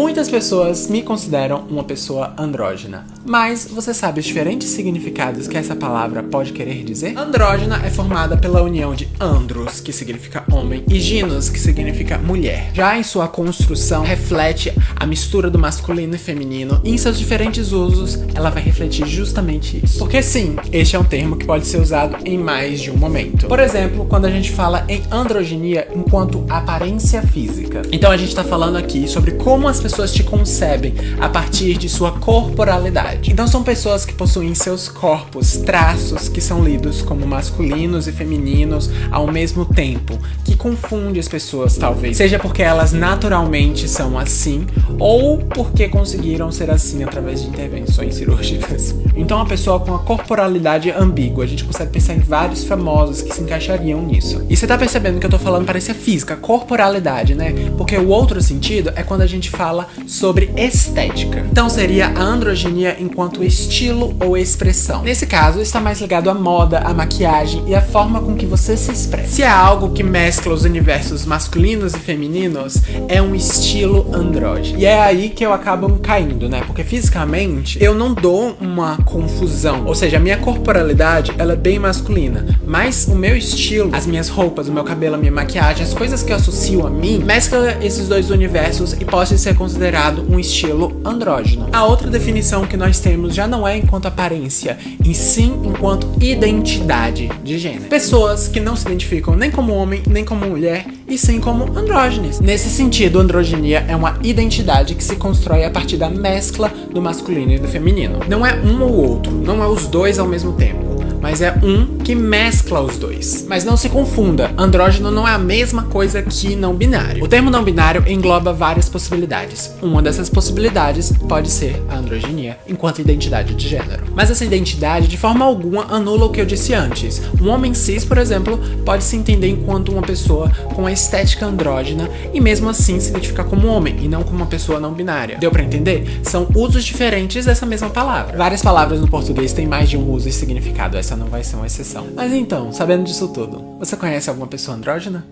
Muitas pessoas me consideram uma pessoa andrógena, mas você sabe os diferentes significados que essa palavra pode querer dizer? Andrógena é formada pela união de andros, que significa homem, e ginos, que significa mulher. Já em sua construção, reflete a mistura do masculino e feminino, e em seus diferentes usos, ela vai refletir justamente isso. Porque sim, este é um termo que pode ser usado em mais de um momento. Por exemplo, quando a gente fala em androgenia enquanto aparência física. Então a gente tá falando aqui sobre como as pessoas te concebem a partir de sua corporalidade. Então são pessoas que possuem em seus corpos traços que são lidos como masculinos e femininos ao mesmo tempo, que confunde as pessoas talvez, seja porque elas naturalmente são assim ou porque conseguiram ser assim através de intervenções cirúrgicas. Então a pessoa com a corporalidade ambígua, a gente consegue pensar em vários famosos que se encaixariam nisso. E você tá percebendo que eu tô falando parecia física, corporalidade, né? Porque o outro sentido é quando a gente fala fala sobre estética. Então seria a androgenia enquanto estilo ou expressão. Nesse caso, está mais ligado à moda, à maquiagem e à forma com que você se expressa. Se é algo que mescla os universos masculinos e femininos, é um estilo andrógeno. E é aí que eu acabo caindo, né? Porque fisicamente eu não dou uma confusão. Ou seja, a minha corporalidade, ela é bem masculina. Mas o meu estilo, as minhas roupas, o meu cabelo, a minha maquiagem, as coisas que eu associo a mim, mescla esses dois universos e pode ser considerado um estilo andrógeno. A outra definição que nós temos já não é enquanto aparência, e sim enquanto identidade de gênero. Pessoas que não se identificam nem como homem, nem como mulher, e sim como andrógenes. Nesse sentido, androgenia é uma identidade que se constrói a partir da mescla do masculino e do feminino. Não é um ou outro, não é os dois ao mesmo tempo mas é um que mescla os dois. Mas não se confunda, andrógeno não é a mesma coisa que não binário. O termo não binário engloba várias possibilidades. Uma dessas possibilidades pode ser a androgenia, enquanto identidade de gênero. Mas essa identidade, de forma alguma, anula o que eu disse antes. Um homem cis, por exemplo, pode se entender enquanto uma pessoa com a estética andrógena e mesmo assim se identificar como homem e não como uma pessoa não binária. Deu pra entender? São usos diferentes dessa mesma palavra. Várias palavras no português têm mais de um uso e significado, essa não vai ser uma exceção. Mas então, sabendo disso tudo, você conhece alguma pessoa andrógena?